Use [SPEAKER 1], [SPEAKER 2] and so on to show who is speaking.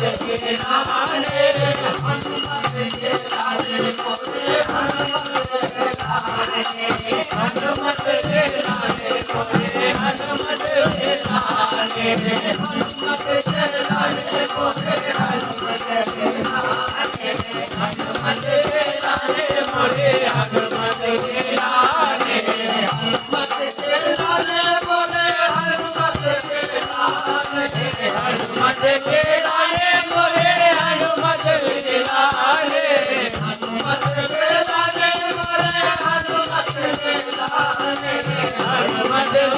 [SPEAKER 1] Hare Hare I'm not